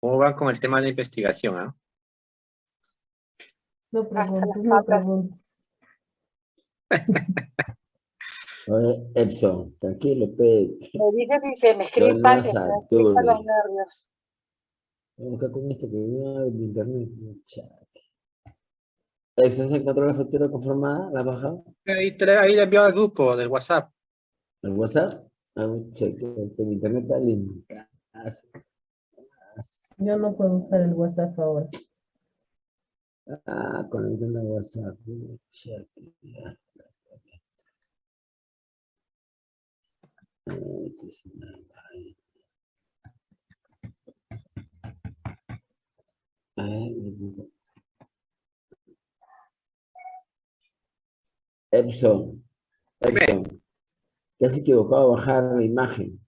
¿Cómo van con el tema de investigación? ah? No Hasta preguntes, no preguntes. Oye, Epson, tranquilo, pe. Me dice si se me Yo no quitan los nervios. Vamos acá con esto que viene de internet. ¿Epson se encontró la factura conformada? ¿La ha bajado? Ahí, la- ahí le envió al grupo del WhatsApp. ¿El WhatsApp? Ah, un cheque, el internet está lindo. Yo no puedo usar el WhatsApp ahora. Ah, conectando a WhatsApp. Epson, Epson, te has equivocado a bajar la imagen.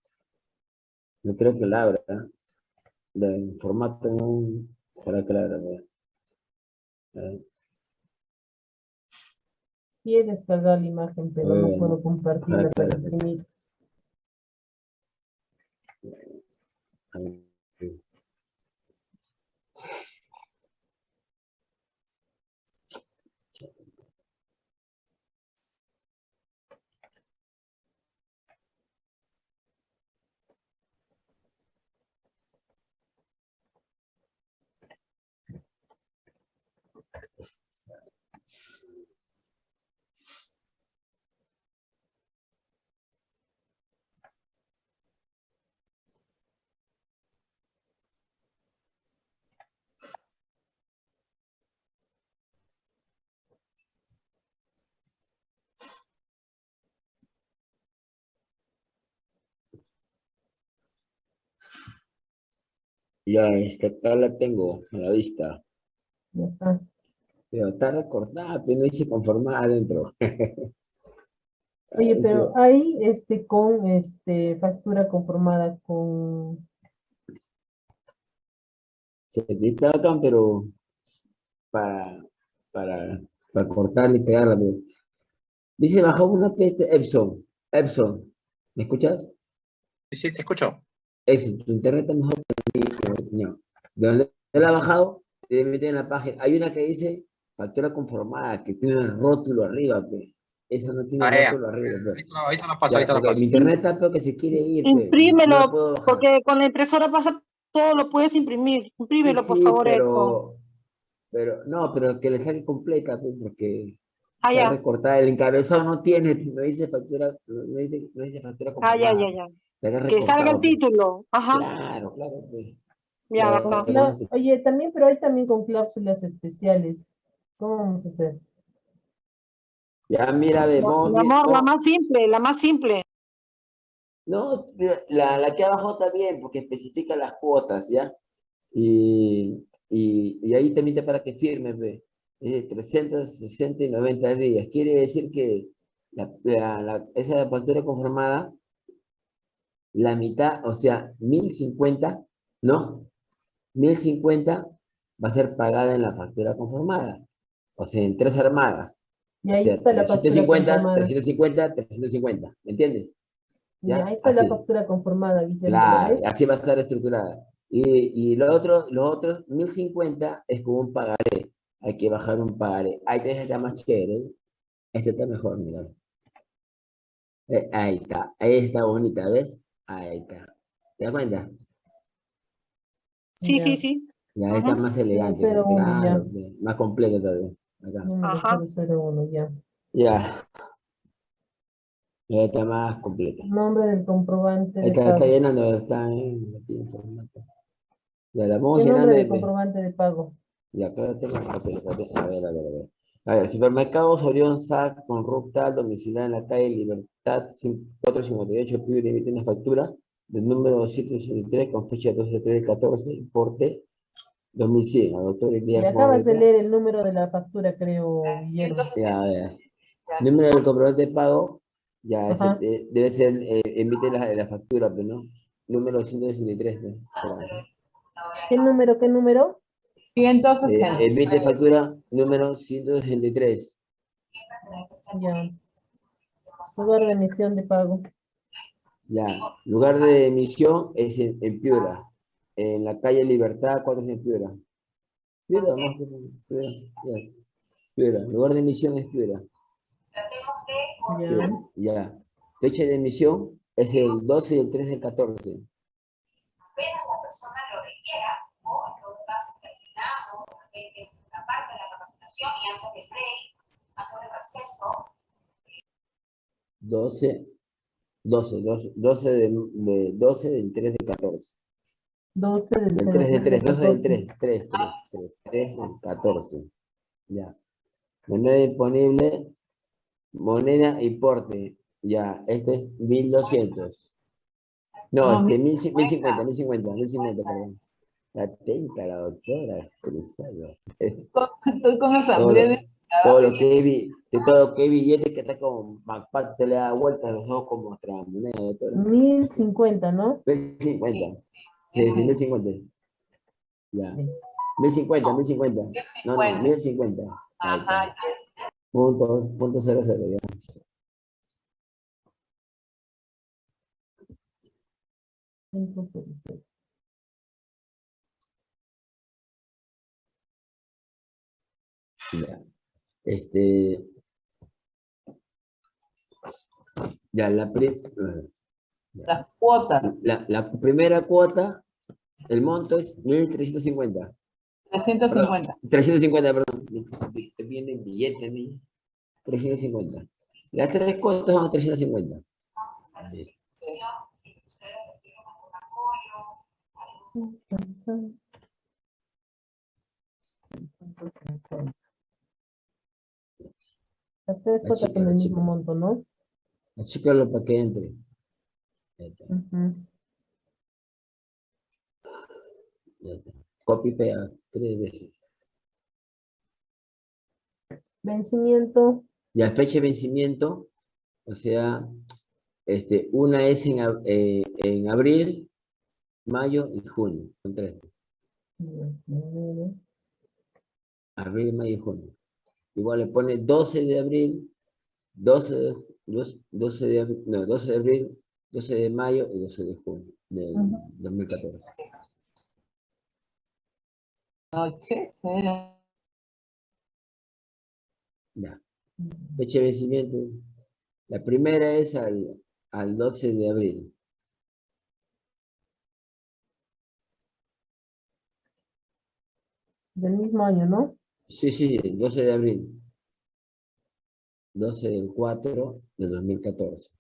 No creo que la abra. El formato no para que la abra. vea. Eh, Sí he descargado la imagen, pero no puedo compartirla para imprimir. Ya, esta acá la tengo a la vista. Ya está. Pero está recortada, pero no dice conformada adentro. Oye, pero ahí, este, con, este, factura conformada con, Se acá, pero para, para, para cortarla y pegarla. pero- Dice, bajó una peste Epson. Epson, ¿me escuchas? Sí, sí, te escucho. Epson, tu internet está mejor De donde él ha bajado, debe meter en la página. Hay una que dice factura conformada, que tiene un rótulo arriba, pe. Esa no tiene Ah, ya. rótulo arriba, pe. Ahorita, lo- ahorita lo paso, ahorita lo porque paso. mi internet está peor que se quiere ir. Imprímelo, No la. Porque con la impresora pasa, todo lo puedes imprimir. Imprímelo, Sí, por sí, favor, pero, pero, no, pero que le saque completa, pues, porque Ah, recortada. El encabezado no tiene, no dice factura, no dice, no dice factura Ah, ya, ya, ya. Está Que salga el título. Ajá. Claro, claro, pues. Ya, no oye, también, pero hay también con cláusulas especiales. ¿Cómo vamos a hacer? Ya, mira, ve, Mi amor, la más simple, la más simple. No, la, la que abajo está bien, porque especifica las cuotas, ¿ya? Y, y, y ahí también te para que firme, ve. Eh, 360 y 90 días. Quiere decir que la, la- la- esa factura conformada, la mitad, o sea, 1050, ¿no? 1050 va a ser pagada en la factura conformada. O sea, en tres armadas. Y O ahí sea, está la factura 350, conformada. 350, 350, ¿me entiendes? Y ya, ahí está la factura conformada, Guillermo. así va a estar estructurada. Y, y lo otro, los otros 1050 es como un pagaré. Hay que bajar un pagaré. Ahí te está más chévere. Este está mejor, mira. Eh, ahí está. Ahí está bonita, ¿ves? Ahí está. ¿Te das cuenta? Sí, Ya. sí, sí. Ya está más elegante. 001 ya. claro, más completo todavía. Acá. Ajá. 001, ya. Ya. Ya está más completo. Nombre del comprobante Ahí de está, está pago. llenando, está en. Ya la vamos ¿Qué llenando. nombre del comprobante de pago? Y acá la tengo. A ver, a ver, a ver. A ver, supermercado Orión SAC con Ruptal, domiciliado en la calle Libertad 458, pide y emite una factura del número 763 con fecha 12 del 14, importe 2100, a doctor Y Elías acabas de leer el número de la factura, creo, Guillermo. Ya, a ver. Número del comprobante de pago, ya, eh, debe ser, eh, emite la, la factura, pero no. Número 163, ¿no? Espera. ¿Qué número, qué número? Eh, 160. emite factura número 163. Ya. Lugar de emisión de pago. Ya, lugar de emisión es en, en Piura. en la calle Libertad, 4 en Piura. Piura, más Piura, ya. Piura, lugar de emisión es Piura. Ya. Piura, Ya. Fecha de emisión es el 12 y el 3 del 14. apenas la persona lo requiera, o en todo caso terminado, de repente una parte de la capacitación y antes del break, receso, 12, 12, 12, 12 del, de, 12 del 3 del 14. 12 del Del 3 del 3, 12 del 14. 3, 3, 3, 3, 3 del 14. Ya. Moneda disponible, moneda y porte. Ya, este es 1200. No, No, este 1050, 1050, 1050, perdón. Atenta la doctora, cruzado. Estoy con esa Todo, hambre todo lo que de todo lo que billete que está como backpack, te le da vuelta a los ojos como otra moneda, doctora. 1050, ¿no? 1050. Sí, sí, 1050. Ya. 1050, 1050. No, no, 1050. Ahí está. Ajá, Punto, punto cero cero, ya. Cinco, cero, cero. Ya. Este. Ya, la, pri- las cuotas, la, la primera cuota, el monto es 1350. 350. 350, perdón. Te viene el billete a mí. 350. Las tres cuotas son 350. si Las tres cuotas la el chica. mismo monto, ¿no? Achícalo para que entre. Ahí está, Ujú. ya está. Copy pega tres veces. Vencimiento, Ya fecha de vencimiento, o sea, este, una es en, eh, en abril, mayo y junio. Son tres. Abril, mayo y junio. Igual le pone 12 de abril, 12 de, dos- 12 de, abri- no, 12 de abril, 12 de mayo y 12 de junio del Ujú. 2014. Noche, cero. Ya. Fecha de vencimiento. La primera es al, al 12 de abril. del mismo año, ¿no? Sí, sí, el 12 de abril. 12 del 4 de 2014.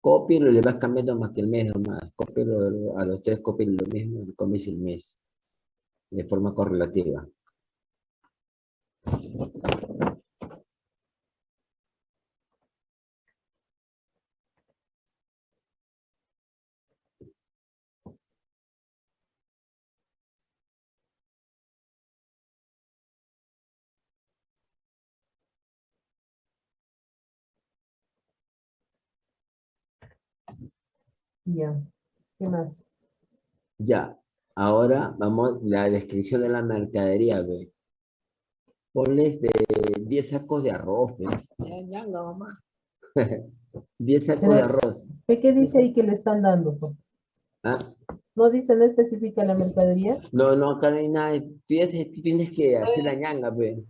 Cópialo y le vas cambiando más que el mes nomás. Cópialo a los tres, cópialo lo mismo, comes el mes. De forma correlativa. Ya. ¿Qué más? Ya. Ahora vamos la descripción de la mercadería, ve. Ponles de 10 sacos de arroz, ve. Ya, ya, no, mamá. 10 sacos de arroz. ¿Qué, qué dice ahí que le están dando? ¿Ah? No dice, no especifica la mercadería. No, no, acá no hay nada. Tú tienes, que hacer la ñanga, pe.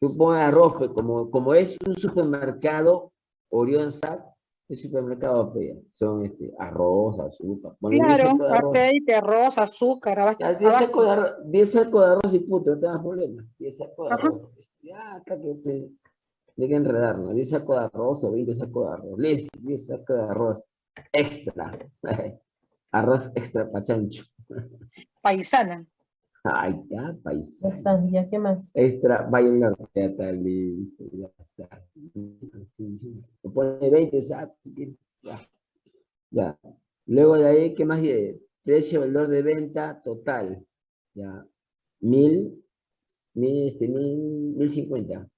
Tú pones arroz, pe, como, como es un supermercado, Orión Sac, el supermercado, pe, son este, arroz, azúcar. 10 Claro, de arroz. aceite, arroz, azúcar, abasto. Ya, 10 abasto. sacos de arroz, 10 sacos de arroz y puto, no te das problema. 10 sacos de Ajá. arroz. Ya, hasta que te dejen enredar, ¿no? 10 sacos de arroz o 20 sacos de arroz. Listo, 10 sacos de arroz extra. arroz extra pachancho. Paisana. Ay, ya, país. Ya está, ya, ¿qué más? Extra bailar, ya está listo, ya está. Sí, sí. Le pone 20 sacos, ya. Ya. Luego de ahí, ¿qué más hay? Precio, valor de venta total. Ya. Mil, mil, este, mil, mil cincuenta.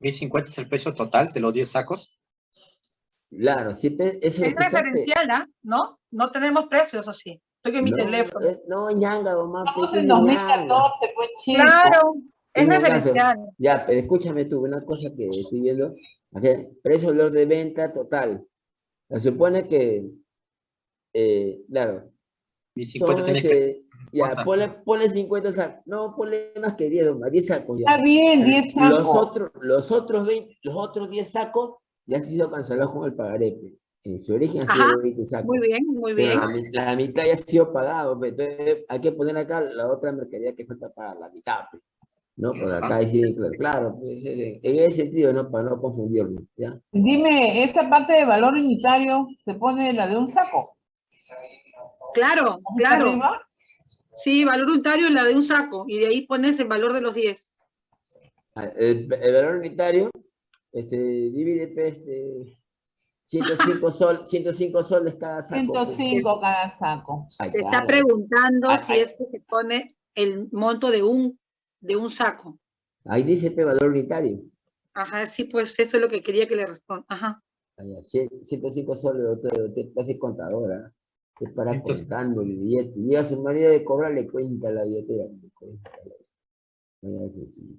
¿1050 es el precio total de los 10 sacos? Claro, siempre Es hace- referencial, ¿ah? ¿No? No tenemos precios, ¿o sí? Estoy en mi No, teléfono. eh, No, ñanga, mamá, Estamos en ñanga. 2014, pues chico. Claro. Es un caso. referencial. Ya, pero escúchame tú, una cosa que estoy viendo. aquí, precio valor de venta total. Se supone que, eh, claro, Mi son 50 tiene que... este, ya, ponle, ponle 50 sacos. No, ponle más que 10, más 10 sacos ya. Está bien, 10 Los sacos. otros, los otros 20, los otros 10 sacos ya han sido cancelados con el pagaré. pe. En su origen Ajá, sido 20 sacos. Muy bien, muy Pero bien. La, mi- la mitad ya ha sido pagado, pe. entonces hay que poner acá la otra mercadería que falta para la mitad, pe. ¿no? Pues acá sí, claro, claro, pues, en ese sentido, ¿no? Para no confundirnos, ¿ya? Dime, esa parte de valor unitario se pone la de un saco. Claro, ¿Está claro. arriba? Sí, valor unitario es la de un saco y de ahí pones el valor de los 10. Ah, El, el valor unitario, este, divide, pe, este, 105, sol, 105 soles cada saco. pe. 105 cada saco. Ay, Te está claro. preguntando Ay, si ay. es que se pone el monto de un, de un saco. Ahí dice pe, valor unitario. Ajá, sí, pues eso es lo que quería que le responda. Ajá. Ah, ya, cien- 105 soles, usted, usted hace contadora. Es para Entonces- contando el billete. Llega su marido de cobrar, le cuenta la billetera. le cuenta la- sencillo.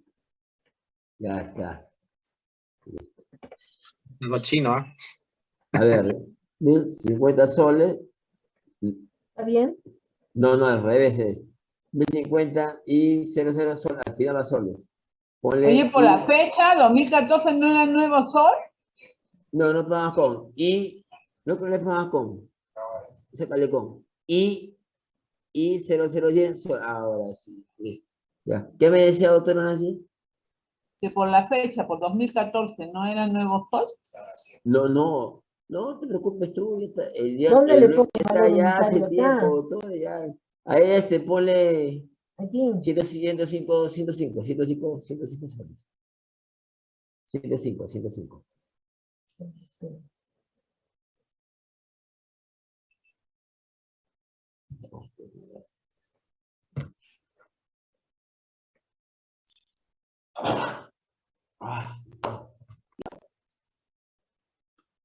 Ya está. Algo chino, ¿ah? A ver, 1050 soles. ¿Está bien? No, no, al revés es. 1050 y 00 soles, final las soles. Ponle Oye, por y- la fecha, 2014 no era nuevo sol. No, no pagas con. Y, no que no le pagas con. Sácale con. Y, y 00 sol. Ahora sí, listo. Ya. ¿Qué me decía doctora Nancy? Que por la fecha, por 2014, no era nuevo sol. No, no, no te preocupes tú. El día ¿Dónde el le está ya hace tiempo, todo ya. A este ponle Aquí. 105, 105, 105, 105, 105 soles. 105, 105. Ah.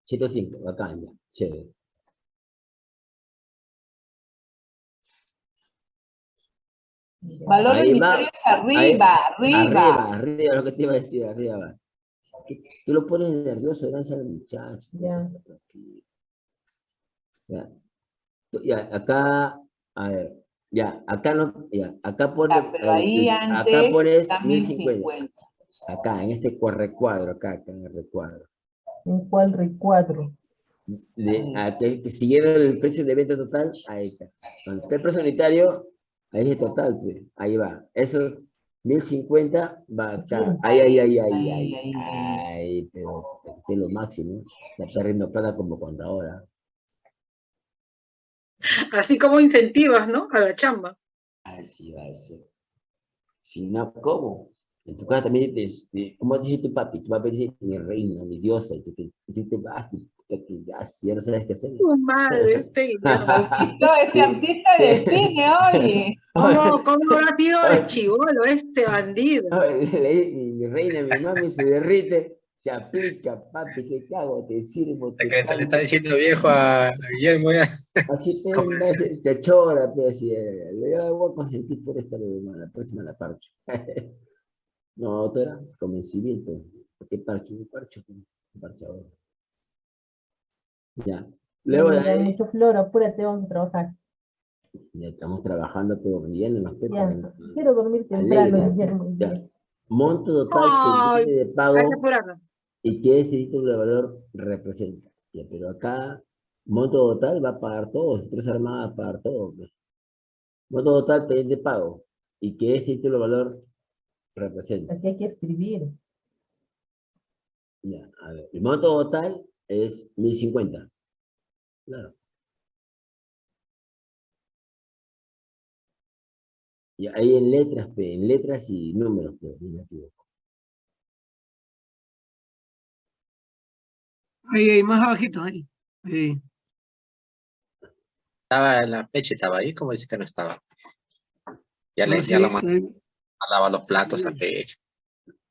105, bacán, ya, chévere. Valor Ahí va, unitario es arriba, arriba. Arriba, arriba, lo que te iba a decir, arriba va. Tú lo pones nervioso, danza al muchacho. Ya. Ya. Ya, acá, a ver, ya, acá no, ya, acá pones, Ah, pero ahí acá antes pones está 1050. 1050. Acá, en este cua- recuadro, acá, acá en el recuadro. ¿En cuál recuadro? De, a que, que siguiendo el precio de venta total, ahí está. Cuando está el precio unitario, ahí es total, pues, ahí va. Eso, 1050 va acá. Ahí, ahí, ahí, ahí, Ahí, ahí. pero es lo máximo. La perdiendo plata como contadora. Así como incentivas, ¿no? A la chamba. Así va a ser. Si no, ¿cómo? En tu casa también, te, te- ¿cómo te dice tu papi? Tu papi dice, mi reina, mi diosa, y tú te, y tú te vas, y que ya, si ya no sabes qué hacer. Tu madre, este ese artista de cine, oye. ¿Cómo, ¿Cómo habrá sido de chivolo este bandido? Mi, mi reina, mi mami se derrite, se aplica, papi, ¿qué te hago? Te sirvo, te Le le está diciendo viejo a, a Guillermo, ya. Así te ¿Cómo anda, se, se chora, pero así, eh, le voy a consentir por esta vez, la próxima la parcho. No, doctora, convencimiento. ¿Por qué parcho? Un parcho, un parchador. Ya. Luego de ahí, mucho flor, apúrate, vamos a trabajar. ya estamos trabajando, pero bien en los pepas. quiero dormir temprano. Guillermo. Ya. Monto total que de pago. Y que este título de valor representa. Ya, pero acá, monto total va a pagar todo, tres armadas va a pagar todo. Monto total pendiente de pago y que este título de valor representa. Aquí hay que escribir. Ya, a ver, el monto total es 1050. Claro. Y ahí en letras, en letras y números, pues, no me equivoco. Ahí, ahí, más abajito, ahí. Ahí. Estaba en la peche, estaba ahí, como dice que no estaba. Ya le No, ya sí, lo ahí. A lavar los platos a pecho.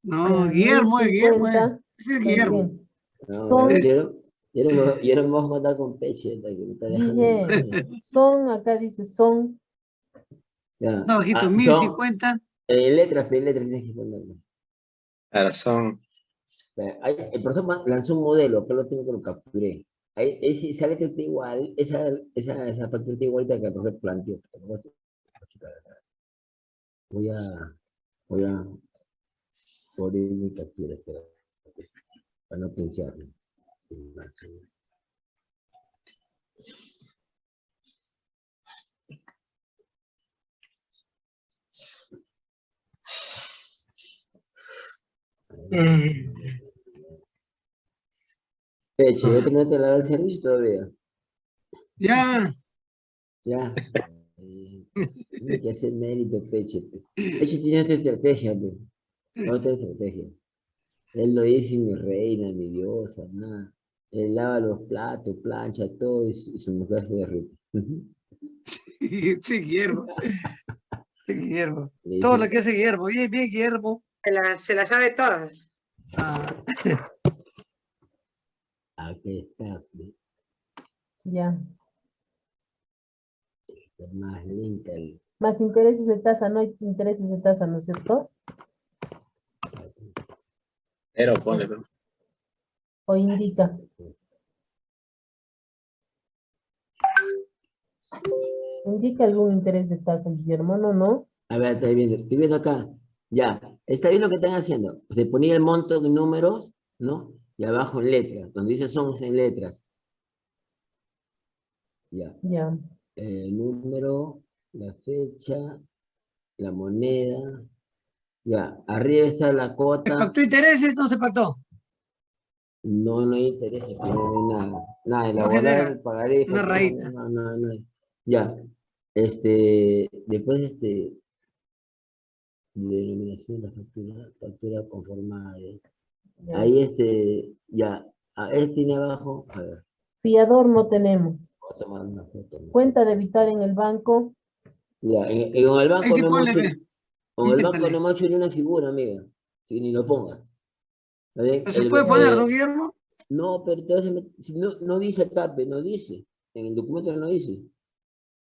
No, Guillermo, es Guillermo. es. 1050, Ese es Guillermo. No, quiero, quiero, quiero a mandar con peche. son, acá dice son, Ya. Más abajito, Ah, son- 1050. En letras, pero en letras tienes que ponerlo. Claro, son. El profesor lanzó un modelo, acá lo tengo que lo capturé. Ahí, ahí sí sale que está igual, esa, esa, esa factura está igualita que el profesor planteó. Voy a, voy a poner mi captura, para no pensar. Peche, ¿ya terminaste de lavar el servicio todavía? Ya, Ya. Tiene que hacer mérito, Peche. pe. Peche tiene otra estrategia, pe. Otra estrategia. Él no dice mi reina, mi diosa, nada. Él lava los platos, plancha, todo, y su, y su mujer se derrite. Ujú. sí, Guillermo. Sí, Guillermo. Le Todo lo que hace Guillermo. Bien, bien, Guillermo. Se la, se la sabe todas. Ah, Aquí está. Ya. Más lenta. el- Más intereses de tasa, no hay intereses de tasa, ¿no es cierto? Pero pone, pero. O indica. Indica algún interés de tasa, Guillermo, ¿no? ¿No? A ver, estoy viendo, estoy viendo acá. Ya, está bien lo que están haciendo. Se ponía el monto de números, ¿no? Y abajo en letras, donde dice son en letras. Ya, Ya. El número, la fecha, la moneda. Ya, arriba está la ¿Se cuota. pactó intereses? No se pactó. No, no hay interés, aquí no hay nada. Nada, No elaborar genera el pagaré. una rayita. No, no, no. Ya, este, después este, denominación de la factura, factura conformada. ¿eh? Ahí este, ya, a él tiene abajo, a ver, Fiador no tenemos. Voy a tomar una foto. ¿no? Cuenta debitar en el banco. Ya, en, en el banco no hemos con el banco no hemos hecho ni una figura, amiga, si ni lo ponga. ¿No se El- puede poner, eh, don Guillermo? No, pero te vas a met- si no, no dice acá, no dice, en el documento no dice,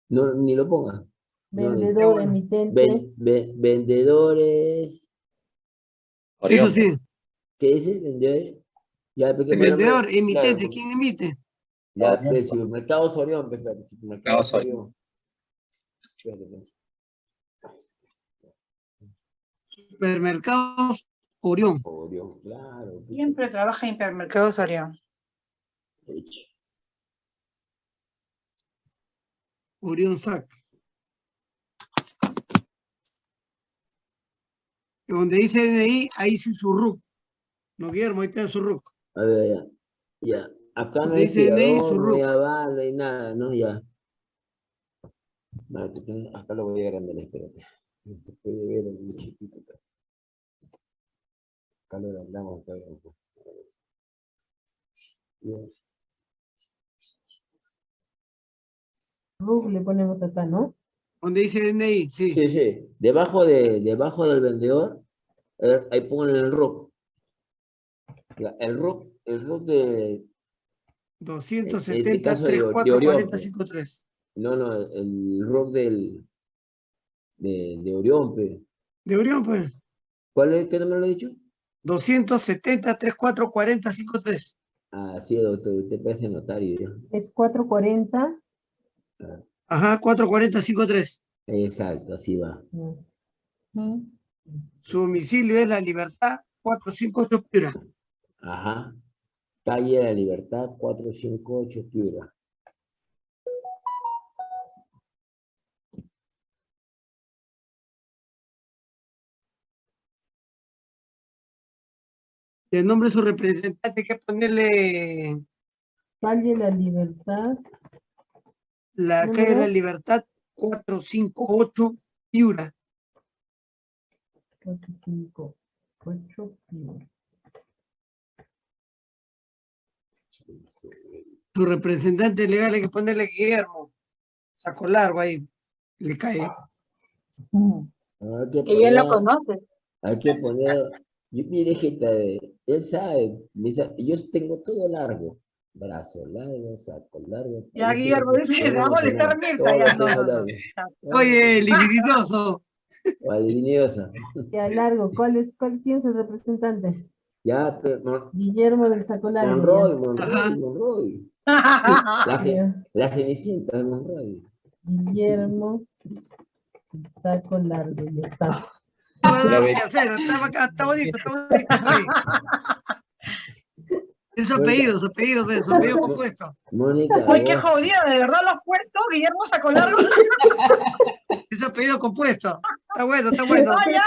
no, ni lo ponga. No, Vendedor, bueno. emitente. Ven- ve- vendedores, Orión, Eso sí. ¿qué dice? Ya, vendedor, claro, emitente. pues, ¿Quién emite? Ya, Orión, pe, supermercado Sorión, pe, espérate, supermercado Mercado Sorión. Sorión. Espérate, pe. Supermercados Orión. Orión, claro. Siempre trabaja en hipermercados Orión. Orión SAC. Donde dice DNI, ahí dice su RUC. No, Guillermo, ahí está su RUC. A ver, ya. Ya. Acá no dice DNI, fiador, su hay aval, no hay nada, ¿no? Ya. Vale, acá lo voy a agrandar, espérate. No se puede ver es muy chiquito acá. Acá lo agrandamos. Ya. RUC le ponemos acá, ¿no? Donde dice DNI, sí. Sí, sí. Debajo, de, debajo del vendedor, eh, ahí ponen el RUC. El RUC, el RUC de, 270, caso de- de 34, Orión, 40, pues. 53. no, no, el RUC del, de, de Orión, pe. De Orión, pues. ¿Cuál es? ¿Qué número lo he dicho? 270, 34, 40, 53. Ah, sí, doctor, usted parece notario. Es 440. Ajá, 440, 53. Exacto, así va. Su domicilio es La Libertad, 458 Piura. Ajá. Calle de la Libertad, 458, Piura. El nombre de su representante hay que ponerle Calle La Libertad. la calle de la. Libertad, 458 Piura. 458. Su representante legal hay que ponerle Guillermo. Saco largo ahí. Le cae. Que bien lo conoces. Hay que poner, yo, mire, gente, él sabe, yo tengo todo largo, brazo largo, saco largo. Ya, Guillermo, que dice, se va a molestar Mirta, ya, no, no. Oye, liquiditoso. Valdivinosa. Ya largo, ¿cuál es, cuál, quién es el representante? Ya, pero Guillermo del Saco Largo. Monroy, ya. Ajá. Monroy, Monroy. La, cenicienta de Monroy. Guillermo Saco Largo, ya está. No a hacer, está, bacán, está bonito, está bonito. Es su apellido, su apellido, su apellido compuesto. Mónica. Uy, qué jodida, ¿de verdad lo has puesto? Guillermo sacó largo. Es su apellido compuesto. Está bueno, está bueno. ¡Ah, ya!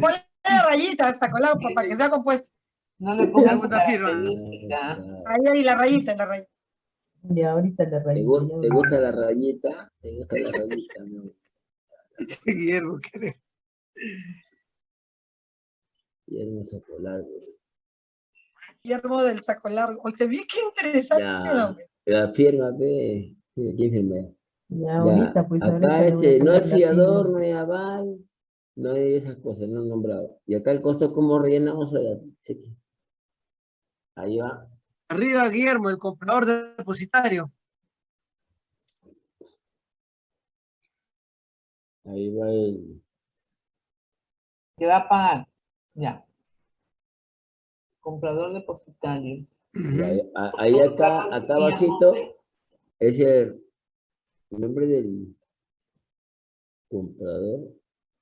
Ponle rayita, sacó largo para que sea compuesto. No le pongas característica. Ahí, ahí, la rayita, la rayita. Ya, ahorita le ¿Te, rayo. gu- te gusta la rayita? ¿Te gusta la rayita? no? Guillermo, ¿qué Guillermo Socolar, güey. Guillermo del saco largo. Oye, vi qué interesante. Ya. La firma, ve. ¿Quién firma? Ya, ahorita, pues. Acá este, no es la fiador, no es aval, no hay esas cosas, no han nombrado. Y acá el costo, ¿cómo rellenamos? Aquí. Ahí va. Arriba, Guillermo, el comprador depositario. Ahí va el. Que va a pagar. Ya. Comprador depositario. ahí acá, acá abajito, es el nombre del comprador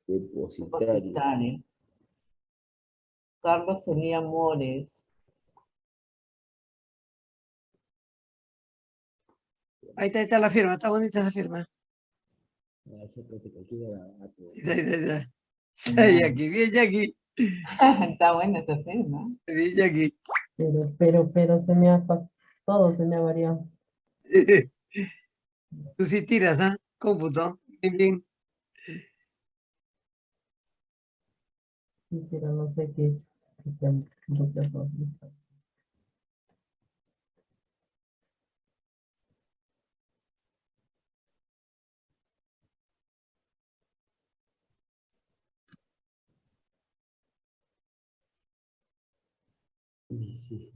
depositario. Depositario. Carlos Elía Mores. Ahí está, ahí está la firma, está bonita esa firma. Ah, ese creo que aquí era barato. Ahí está, ahí está, ahí está. Sí, Jackie, bien, Jackie. Está buena esa firma. Bien, Jackie. Pero, pero, pero se me ha, todo se me ha variado. Tú sí tiras, ¿ah? Cómputo. Bien, bien. Sí, pero no sé qué, qué sea Sí.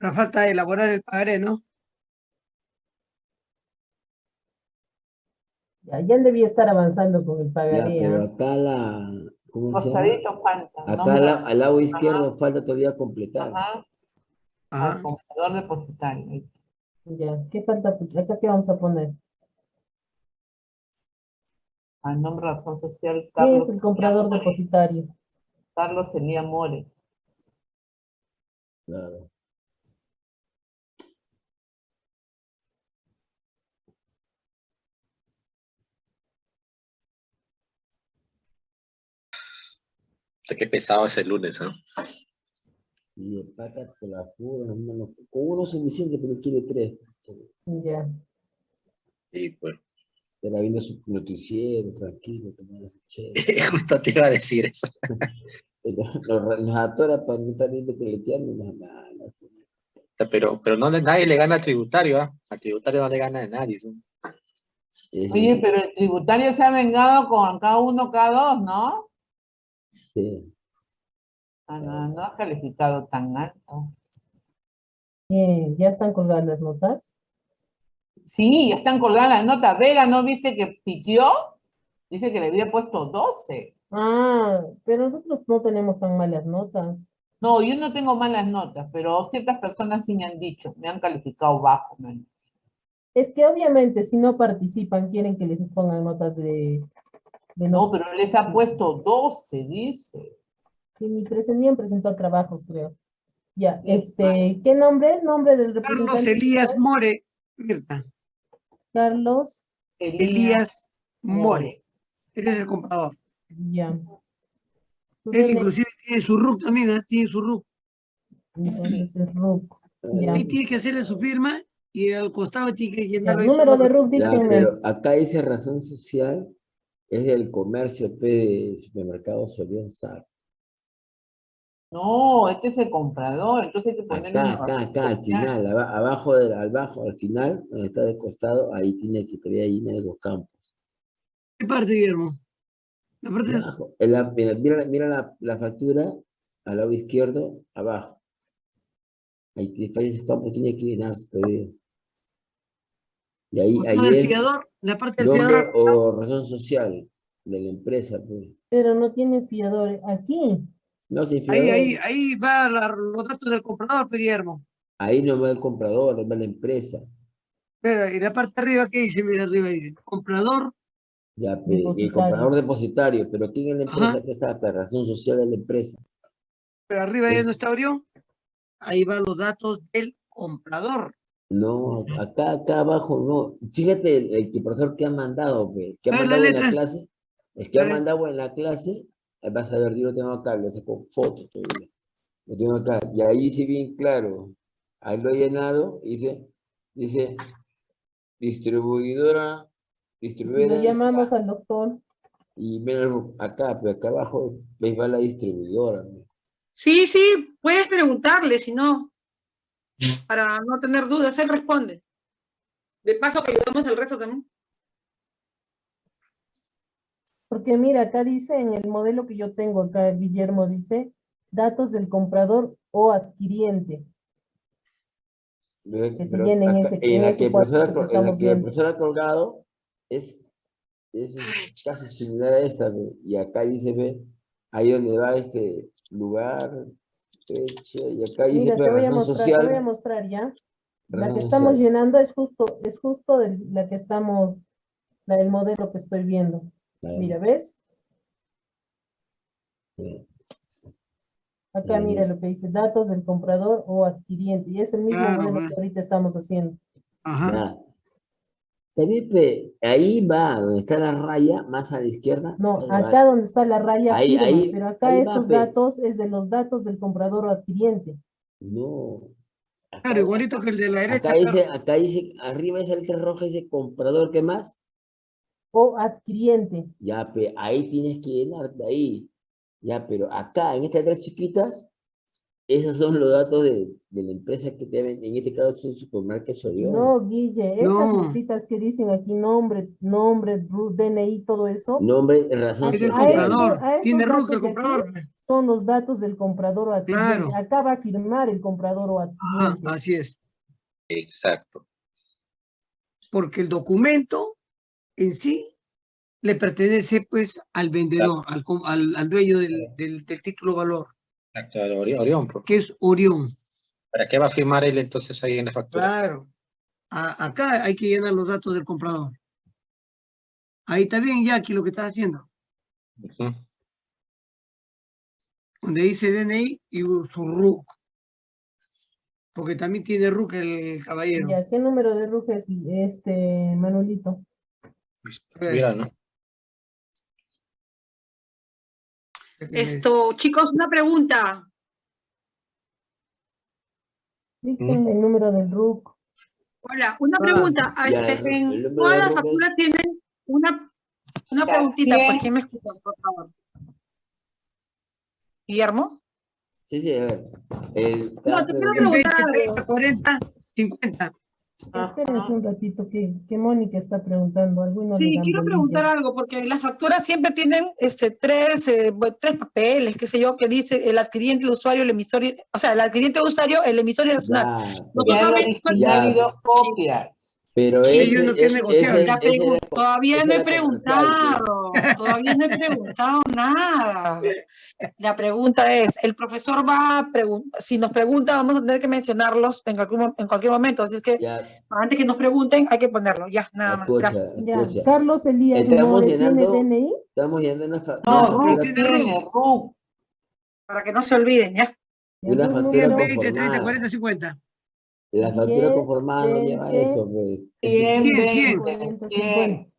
Ahora falta elaborar el pagaré, ¿no? Ya, ya debía estar avanzando con el Ya, pagaré. pero ¿ah? acá la. Costadito falta. Acá nombre al, la- al- al lado izquierdo falta todavía completar. Ajá, al Ajá. comprador depositario. Ya, ¿qué falta? Acá qué vamos a poner. Al nombre razón social ¿Quién Carlos es el comprador depositario? Carlos Elía Mores. Claro. Qué pesado ese lunes, ¿ah? Sí, el pata con la pura, hermano. Con uno es suficiente, pero quiere tres. Ya. Y pues, Estará viendo su noticiero, tranquilo, tomando su chévere. justo te iba a decir eso. Nos, nos atora para no estar viendo peleteando. No, no, no. Pero, pero no, le- nadie le gana al tributario, ¿ah? Al tributario no le gana a nadie. ¿sí? Oye, pero el tributario se ha vengado con cada uno, cada dos, ¿no? Sí. Ah, no, no ha calificado tan alto. Eh, ¿Ya están colgadas las notas? Sí, ya están colgadas las notas. Vega, ¿no viste que pitió? Dice que le había puesto 12. Ah, pero nosotros no tenemos tan malas notas. No, yo no tengo malas notas, pero ciertas personas sí me han dicho, me han calificado bajo. me han- Es que obviamente si no participan quieren que les pongan notas de No, no. pero les ha puesto 12, dice. Sí, ni presentían presentó trabajos, creo. Ya, este, ¿qué nombre? Nombre del Carlos representante. Elías More. Mirta. Carlos, Elías More. Él es el comprador. ya. Su Él inclusive tiene su RUC también, ¿ah? Tiene su RUC. Entonces es RUC. Ya. Ahí tiene que hacerle su firma y al costado tiene que llenarlo. ahí número de. RUC, acá dice razón social, es del comercio P de supermercado Solión SAR. No, este es el comprador, entonces hay que ponerle Acá, acá, acá, al final, aba- abajo, del, abajo, al final, donde está de costado, ahí tiene que todavía ahí en los campos. ¿Qué parte, Guillermo? La parte de- Abajo. La- mira, mira, la- mira la, la factura al lado izquierdo, abajo. Ahí tiene ese campo, tiene que llenarse todavía. Y ahí, ahí fiador, la parte del nombre fiador. o razón social de la empresa. Pues. Pero no tiene fiador aquí. No, sin Ahí, fiador, ahí, ahí va la- los datos del comprador, Guillermo. ahí no va el comprador, va la empresa. Espera, y la parte de arriba, ¿qué dice? Mira, arriba dice, comprador, Ya, el comprador depositario, pero ¿quién es la empresa Ajá. que está? La razón social de la empresa. pero arriba ya Sí. no está Orión. Ahí van los datos del comprador. No, acá, acá abajo no. Fíjate el, profesor que ha mandado, que ha A ver, la mandado en la clase. El que ha mandado en la clase, eh, vas a ver, yo lo tengo acá, le saco fotos todavía. Lo tengo acá. Y ahí dice bien claro. Ahí lo he llenado, dice, dice, distribuidora, Si distribuidora. lo llamamos al doctor, Y mira, acá, pero acá abajo, veis, va la distribuidora. Sí, sí, puedes preguntarle, si no, para no tener dudas, él responde. De paso que ayudamos al resto también. porque mira, acá dice en el modelo que yo tengo acá, Guillermo dice, datos del comprador o adquiriente. Ve, Que se pero llenen acá- ese- en ese que el profesor que en la que el profesor ha colgado es, es casi similar a esta, ve, y acá dice, ve, ahí donde va este lugar, fecha, y acá dice Mira, pe, te voy a mostrar, te voy a social, mostrar ya. La que estamos social. llenando es justo, es justo de la que estamos, la del modelo que estoy viendo. Mira, ¿ves? sí. Acá Bien, mira lo que dice, datos del comprador o adquiriente. Y es el mismo Claro, modelo va. que ahorita estamos haciendo. Ajá. Ya. Ahí va, donde está la raya, más a la izquierda. No, va. acá donde está la raya Ahí- firma, ahí- pero acá ahí estos datos es de los datos del comprador o adquiriente. No. Acá, Claro, igualito que el de la derecha. acá dice, acá dice, arriba esa letra roja dice comprador, ¿qué más? O adquiriente. Ya, pe, ahí tienes que llenarte ahí. Ya, pero acá, en estas tres chiquitas, esos son los datos de, de la empresa que te ven. En este caso es un supermercado Sorión. No, Guille, estas No. notitas que dicen aquí nombre, nombre, DNI, todo eso, Nombre, razón Es del a social. esto- comprador. a Tiene RUC el comprador. son los datos del comprador o adquiriente. Claro. Acá va a firmar el comprador o Ajá, adquiriente. así es. Exacto. Porque el documento en sí le pertenece pues al vendedor, al, al, al dueño del, del, del título valor, Ori- Orión. pues. que es Orión. ¿Para qué va a firmar él entonces ahí en la factura? Claro. A- acá hay que llenar los datos del comprador. Ahí está bien, Jackie, lo que estás haciendo. Donde dice DNI y su RUC. Porque también tiene RUC el caballero. Ya, ¿qué número de RUC es este, Manuelito? Pues. Mira, ¿no? Esto, chicos, una pregunta. Dicten el número del RUC. Hola, una Ah, pregunta. Ah, ya, este, en todas las facturas tienen una, una preguntita, ¿quién? pues, ¿quién me escucha, por favor? Guillermo. Sí, sí, a ver. El, No, te quiero 20, preguntar algo. 30, 40, 50. Espérense un ratito que, que Mónica está preguntando. Alguno Sí, quiero bolilla. preguntar algo, porque las facturas siempre tienen este, tres, eh, tres papeles, qué sé yo, que dice el adquiriente, el usuario, el emisor, o sea, el adquiriente, el usuario, el emisor y el nacional. ya, Ya. dos copias. Pero Sí, ese, que es ese- co- todavía no he preguntado, todavía no he preguntado nada. La pregunta es, el profesor va a preguntar, si nos pregunta, vamos a tener que mencionarlos en cualquier, mo- en cualquier momento, así es que Ya, antes que nos pregunten hay que ponerlo, ya, nada más, escucha, gracias. Ya, escucha. Carlos Elías Estamos ¿tiene llenando- DNI? Estamos yendo una, fa- No, RUC. Para que no se olviden, ya. Una factura En número? 20, 30, conformada. 40, 50. La factura 10, conformada no lleva 20, eso, pues. Es- 100, 100, 100. 40, 100. 50.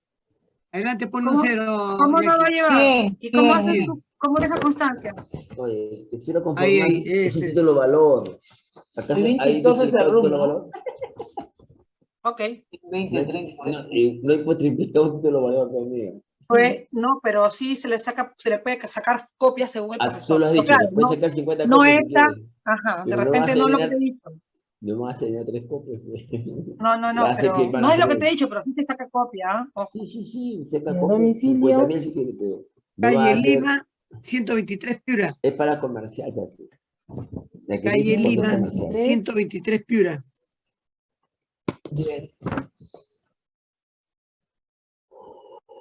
Adelante, ¿Cómo- un cero. ¿Cómo no va a llevar? ¿Y cómo haces tú? ¿Cómo deja constancia? Oye, te quiero conformar, Ahí, ahí, es un título valor. ¿Acaso Es bien hay triplicado título valor? Ok, 20, 30, No, 40. y no hay pues triplicado título valor conmigo. Fue, no, pero sí se le saca, se le puede sacar copias según el Ah, profesor. solo has dicho, claro, no- sacar 50 no copias. Ajá, de no repente no lo que he dicho. No me vas a enseñar tres copias. pues. No, no, no, pero no es lo que te he dicho, pero sí te saca copia, ¿ah? Ojo. Sí, sí, sí, saca Y a copias. domicilio. 50 mil si quieres, pero no vas a Calle Lima, 123 Piura. Es para comercial, se hace. La que Calle Lima, comercial. 123 Piura. Yes.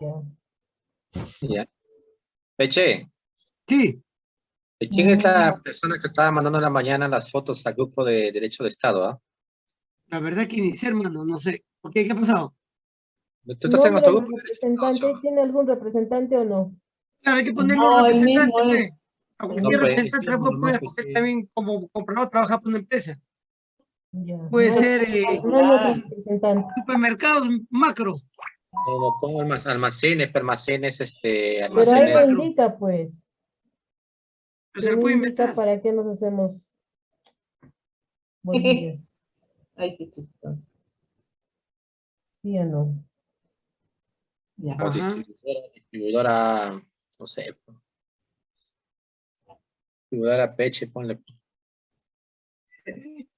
Ya. Ya. Peche, Sí, ¿quién es la Mm. persona que estaba mandando en la mañana las fotos al grupo de Derecho de Estado? ah? la verdad que ni sé, hermano, no sé. ¿Por qué? ¿Qué ha pasado? ¿Tú estás en otro ¿Nombre grupo? representante? ¿Tiene algún representante o no? Claro, hay que ponerle No, un el representante, mismo. A No, cualquier pues, representante la puede no, poner, pues, porque él también como comprador trabaja para una empresa. Ya. Puede No ser eh, No supermercados macro. No, no, pongo almac- almacenes, permacenes, este, Pero Almacén ahí almacenes. lo indica, pues. Pero se Ahí lo puede indica inventar. ¿Para qué nos hacemos bolillas? Ay, qué chistoso. ¿Sí o no? Ya. Distribuidora, distribuidora, no sé. Distribuidora Peche, ponle.